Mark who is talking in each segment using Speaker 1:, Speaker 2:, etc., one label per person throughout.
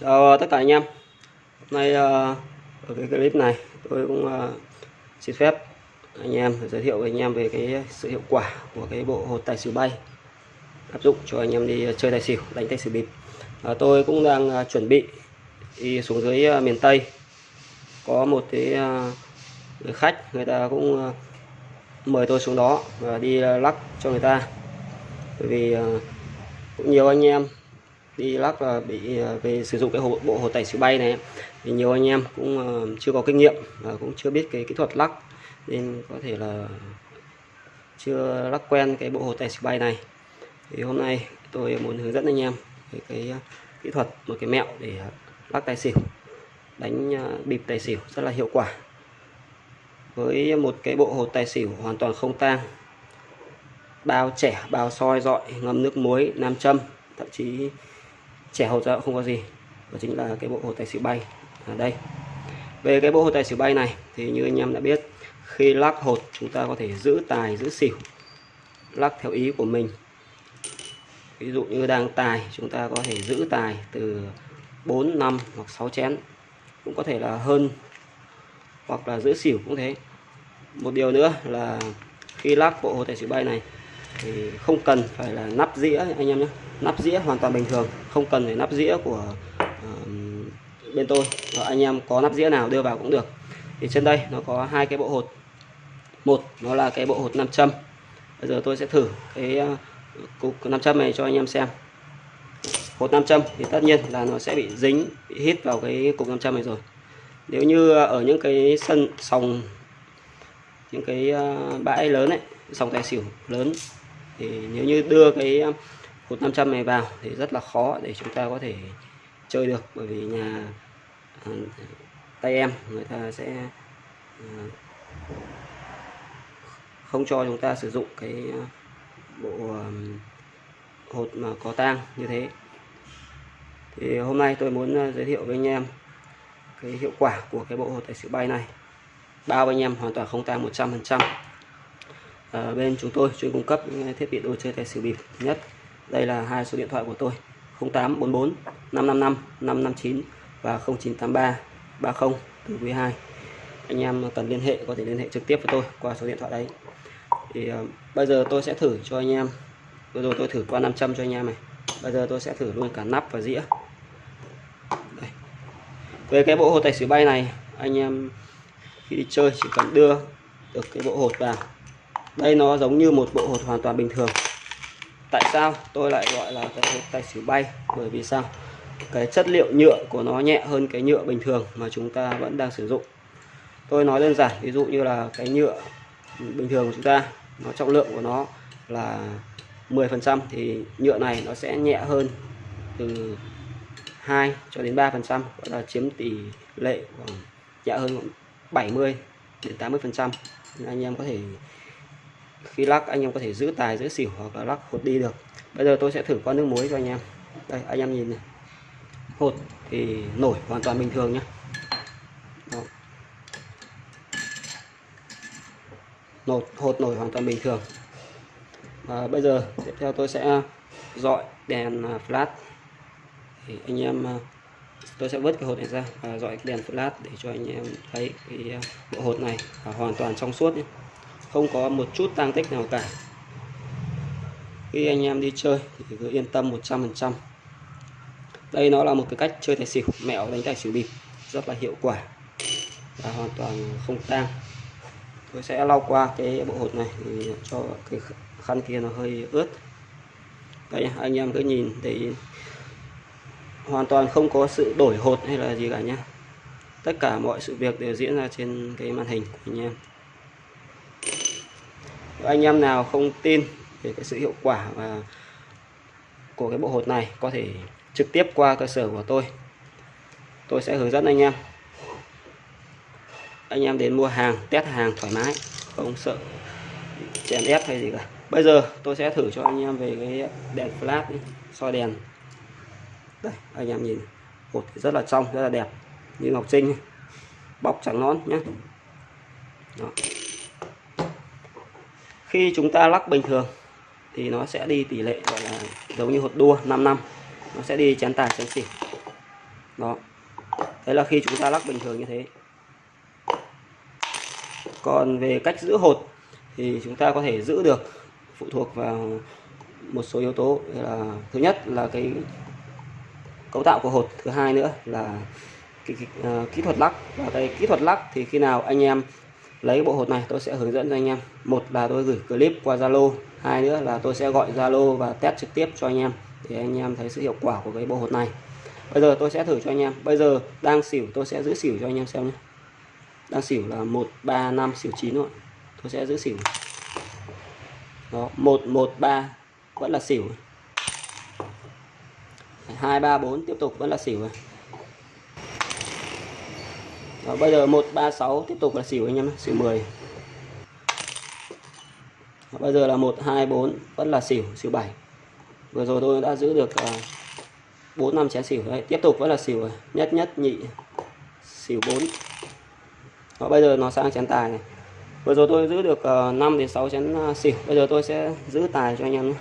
Speaker 1: Chào tất cả anh em. Hôm nay ờ, ở cái clip này, tôi cũng ờ, xin phép anh em giới thiệu với anh em về cái sự hiệu quả của cái bộ hột tài xỉu bay. Áp dụng cho anh em đi chơi tài xỉu, đánh tài xỉu bịp. Tôi cũng đang chuẩn bị đi xuống dưới miền Tây. Có một cái người khách, người ta cũng mời tôi xuống đó và đi lắc cho người ta. Bởi vì cũng nhiều anh em đi lắc là bị ờ, về sử dụng cái hộ, bộ hồ tẩy xỉu bay này. Thì nhiều anh em cũng ờ, chưa có kinh nghiệm và cũng chưa biết cái kỹ thuật lắc nên có thể là chưa lắc quen cái bộ hồ tẩy xỉu bay này. Thì hôm nay tôi muốn hướng dẫn anh em về cái kỹ thuật một cái mẹo để lắc tài xỉu đánh bịp tài xỉu rất là hiệu quả. Với một cái bộ hồ tài xỉu hoàn toàn không tang bao trẻ bao soi dọi ngâm nước muối nam châm thậm chí trẻ hột ra cũng không có gì, đó chính là cái bộ hột tài xỉu bay. Ở đây. Về cái bộ hột tài xỉu bay này thì như anh em đã biết, khi lắc hột chúng ta có thể giữ tài, giữ xỉu, lắc theo ý của mình. Ví dụ như đang tài, chúng ta có thể giữ tài từ 4 5 hoặc 6 chén, cũng có thể là hơn, hoặc là giữ xỉu cũng thế. Một điều nữa là khi lắc bộ hồ tài xỉu bay này thì không cần phải là nắp dĩa anh em nhé. Nắp dĩa hoàn toàn bình thường không cần phải nắp dĩa của uh, bên tôi. Và anh em có nắp dĩa nào đưa vào cũng được. Thì trên đây nó có hai cái bộ hột. Một nó là cái bộ hột nam châm. Bây giờ tôi sẽ thử cái ờ, cục nam châm này cho anh em xem. Hột nam châm thì tất nhiên là nó sẽ bị dính bị hít vào cái cục nam châm này rồi. Nếu như ở những cái sân sòng những cái ờ, bãi lớn ấy sòng tài xỉu lớn thì nếu như đưa cái um, hột 500 này vào thì rất là khó để chúng ta có thể chơi được. Bởi vì nhà à, tay em người ta sẽ à, không cho chúng ta sử dụng cái à, bộ um, hột mà có tang như thế. Thì hôm nay tôi muốn giới thiệu với anh em cái hiệu quả của cái bộ hột tài xỉu bay này. Bao anh em hoàn toàn không tang 100% ở bên chúng tôi chuyên cung cấp những thiết bị đồ chơi tài xỉu bịp nhất. Đây là hai số điện thoại của tôi 0844 555 559 và 0983 30 từ quý 2 anh em cần liên hệ có thể liên hệ trực tiếp với tôi qua số điện thoại đấy. Thì uh, bây giờ tôi sẽ thử cho anh em. Vừa rồi tôi thử qua 500 cho anh em này. Bây giờ tôi sẽ thử luôn cả nắp và dĩa. Đây. về cái bộ hột tài xỉu bay này anh em khi đi chơi chỉ cần đưa được cái bộ hột vào đây nó giống như một bộ hột hoàn toàn bình thường. Tại sao tôi lại gọi là cái hột tài xỉu bay? Bởi vì sao? Cái chất liệu nhựa của nó nhẹ hơn cái nhựa bình thường mà chúng ta vẫn đang sử dụng. Tôi nói đơn giản, ví dụ như là cái nhựa bình thường của chúng ta, nó trọng lượng của nó là 10% thì nhựa này nó sẽ nhẹ hơn từ 2 cho đến 3% gọi là chiếm tỷ lệ khoảng nhẹ hơn 70 đến 80%. anh em có thể khi lắc, anh em có thể giữ tài, giữ xỉu hoặc là lắc hột đi được. Bây giờ tôi sẽ thử qua nước muối cho anh em. Đây, anh em nhìn này. Hột thì nổi hoàn toàn bình thường nhé Đó. nột, hột nổi hoàn toàn bình thường. Và bây giờ, tiếp theo tôi sẽ à, dọi đèn à, flash. Thì anh em à, tôi sẽ vớt cái hột này ra và dọi đèn flash để cho anh em thấy cái bộ hột này hoàn toàn trong suốt nhé không có một chút tang tích nào cả. Khi anh em đi chơi thì cứ yên tâm 100% đây nó là một cái cách chơi tài xỉu. Mẹo đánh tài xỉu bịp. Rất là hiệu quả. Và hoàn toàn không tang. Tôi sẽ lau qua cái bộ hột này cho cái khăn kia nó hơi ướt. Đây, anh em cứ nhìn để hoàn toàn không có sự đổi hột hay là gì cả nhé tất cả mọi sự việc đều diễn ra trên cái màn hình của anh em anh em nào không tin về cái sự hiệu quả và của cái bộ hột này có thể trực tiếp qua cơ sở của tôi tôi sẽ hướng dẫn anh em. Anh em đến mua hàng, test hàng thoải mái, không sợ chèn ép hay gì cả. Bây giờ tôi sẽ thử cho anh em về cái đèn flash soi đèn. Đây, anh em nhìn, hột rất là trong, rất là đẹp, như ngọc trinh bóc trắng nón nhé Đó khi chúng ta lắc bình thường thì nó sẽ đi tỷ lệ gọi là giống như hột đua 5 năm. Nó sẽ đi chén tài chén xỉu. Đó. Đấy là khi chúng ta lắc bình thường như thế. Còn về cách giữ hột thì chúng ta có thể giữ được phụ thuộc vào một số yếu tố. Là thứ nhất là cái cấu tạo của hột thứ hai nữa là cái, cái, uh, kỹ thuật lắc. Và cái kỹ thuật lắc thì khi nào anh em lấy bộ hột này, tôi sẽ hướng dẫn cho anh em. Một là tôi gửi clip qua Zalo, hai nữa là tôi sẽ gọi Zalo và test trực tiếp cho anh em để anh em thấy sự hiệu quả của cái bộ hột này. Bây giờ tôi sẽ thử cho anh em. Bây giờ đang xỉu, tôi sẽ giữ xỉu cho anh em xem nhé. Đang xỉu là một, ba, năm, xỉu chín rồi tôi sẽ giữ xỉu. Đó, một một, ba, vẫn là xỉu. Hai, ba, bốn, tiếp tục, vẫn là xỉu rồi đó, bây giờ 136 tiếp tục là xỉu anh em xỉu 10 đó, bây giờ là 124 vẫn là xỉu xỉu 7 vừa rồi tôi đã giữ được ờ, uh, 4 năm chén xỉu. Đấy tiếp tục vẫn là xỉu rồi. nhất nhất nhị xỉu 4 đó, bây giờ nó sang chén tài này. Vừa rồi tôi giữ được ờ, uh, 5 đến 6 chén uh, xỉu. Bây giờ tôi sẽ giữ tài cho anh em nhé.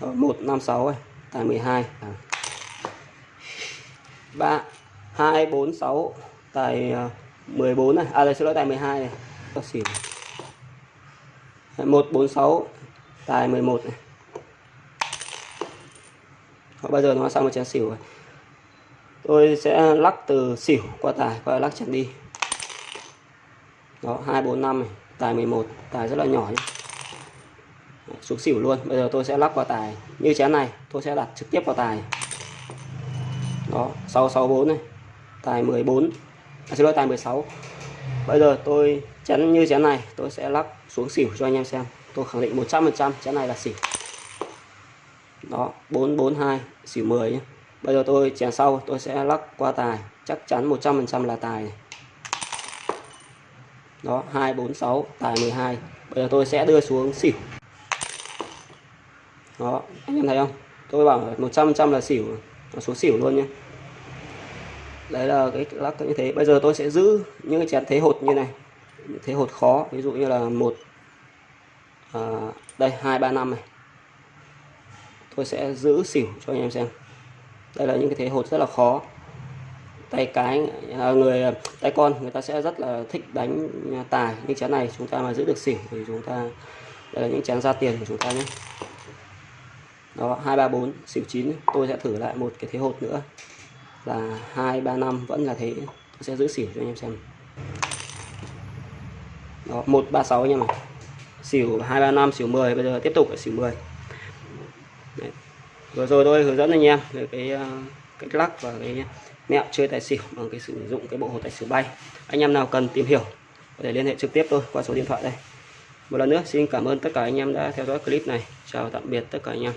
Speaker 1: Đó, 156 này tài 12 3 246 tài ờ, 14 này. À đây xin lỗi tài 12 này. Có xỉu 146 tài 11 này. Đó, bây giờ nó sang một chén xỉu rồi. Tôi sẽ lắc từ xỉu qua tài và lắc chén đi. Đó 245 này. Tài 11 tài rất là nhỏ nhé. Xuống xỉu luôn. Bây giờ tôi sẽ lắp vào tài như chén này. Tôi sẽ đặt trực tiếp vào tài. Đó 664 này tài 14 à, xin lỗi tài 16 bây giờ tôi chén như chén này tôi sẽ lắc xuống xỉu cho anh em xem. Tôi khẳng định 100% chén này là xỉu. Đó 442 xỉu 10 nhé. Bây giờ tôi chén sau tôi sẽ lắc qua tài. Chắc chắn 100% là tài này. đó 246 tài 12 bây giờ tôi sẽ đưa xuống xỉu. Đó anh em thấy không? Tôi bảo 100% là xỉu. Nó xuống xỉu luôn nhé đấy là cái lắc như thế. Bây giờ tôi sẽ giữ những cái chén thế hột như này. Thế hột khó ví dụ như là một à, đây hai ba năm này. Tôi sẽ giữ xỉu cho anh em xem. Đây là những cái thế hột rất là khó. Tay cái à, người tay con người ta sẽ rất là thích đánh tài những chén này. Chúng ta mà giữ được xỉu thì chúng ta đây là những chén ra tiền của chúng ta nhé. Đó hai ba bốn xỉu chín. Tôi sẽ thử lại một cái thế hột nữa là hai, ba năm vẫn là thế. Tôi sẽ giữ xỉu cho anh em xem. Đó, một, ba, sáu anh em ạ. Xỉu hai, ba, năm, xỉu 10 bây giờ tiếp tục ở xỉu 10 Đấy. vừa rồi tôi hướng dẫn anh em về cái ờ, cách lắc và cái mẹo chơi tài xỉu bằng cái sử dụng cái bộ hồ tài xỉu bay. Anh em nào cần tìm hiểu, có thể liên hệ trực tiếp tôi qua số điện thoại đây. Một lần nữa, xin cảm ơn tất cả anh em đã theo dõi clip này. Chào tạm biệt tất cả anh em.